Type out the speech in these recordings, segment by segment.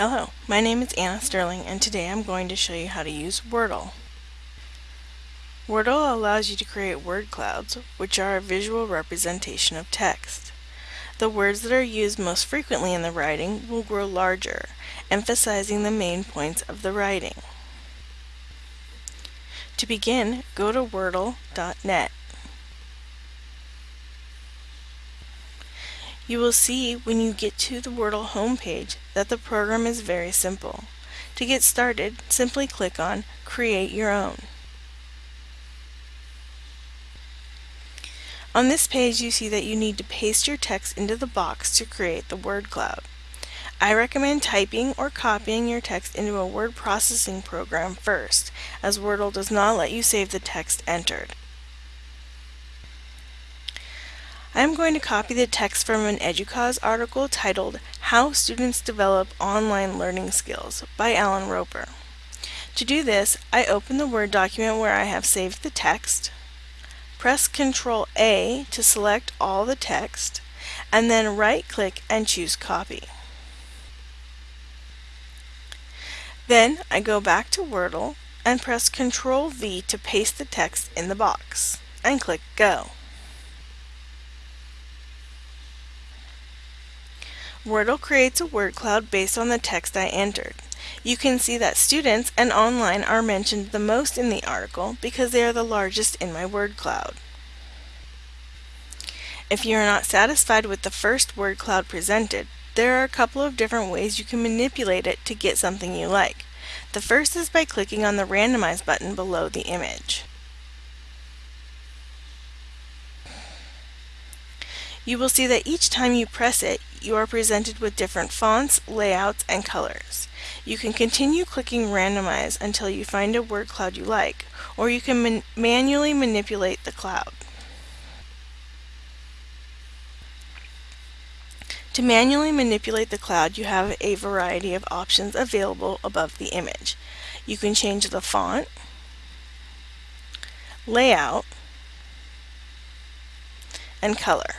Hello, my name is Anna Sterling and today I'm going to show you how to use Wordle. Wordle allows you to create word clouds, which are a visual representation of text. The words that are used most frequently in the writing will grow larger, emphasizing the main points of the writing. To begin, go to wordle.net. You will see when you get to the Wordle homepage that the program is very simple. To get started, simply click on Create Your Own. On this page you see that you need to paste your text into the box to create the word cloud. I recommend typing or copying your text into a word processing program first, as Wordle does not let you save the text entered. I'm going to copy the text from an EDUCAUSE article titled How Students Develop Online Learning Skills by Alan Roper. To do this, I open the Word document where I have saved the text, press Ctrl A to select all the text, and then right-click and choose Copy. Then I go back to Wordle and press Ctrl V to paste the text in the box, and click Go. Wordle creates a word cloud based on the text I entered. You can see that students and online are mentioned the most in the article because they are the largest in my word cloud. If you are not satisfied with the first word cloud presented, there are a couple of different ways you can manipulate it to get something you like. The first is by clicking on the Randomize button below the image. You will see that each time you press it, you are presented with different fonts, layouts, and colors. You can continue clicking Randomize until you find a word cloud you like, or you can man manually manipulate the cloud. To manually manipulate the cloud, you have a variety of options available above the image. You can change the font, layout, and color.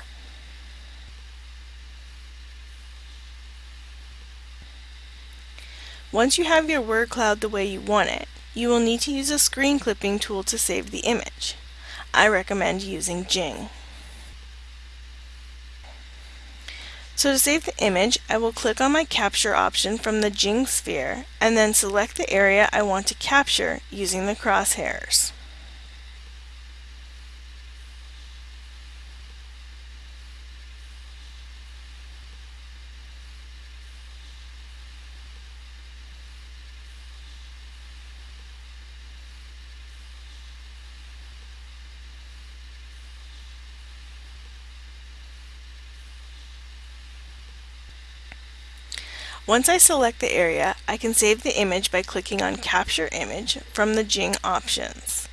Once you have your word cloud the way you want it, you will need to use a screen clipping tool to save the image. I recommend using Jing. So to save the image, I will click on my capture option from the Jing sphere and then select the area I want to capture using the crosshairs. Once I select the area, I can save the image by clicking on Capture Image from the Jing options.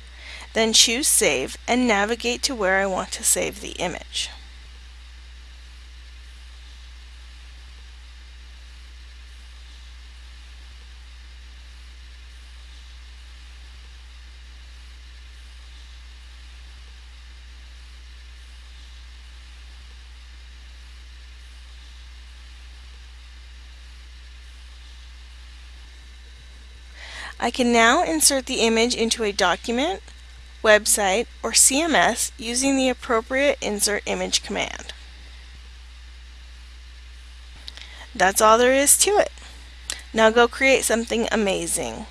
Then choose Save and navigate to where I want to save the image. I can now insert the image into a document, website, or CMS using the appropriate Insert Image command. That's all there is to it. Now go create something amazing.